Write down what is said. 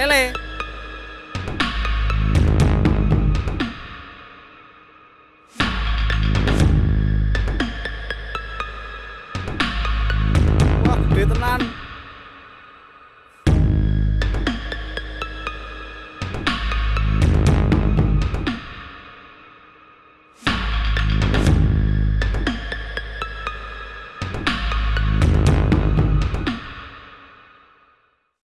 Lele. Wah, gede tenan.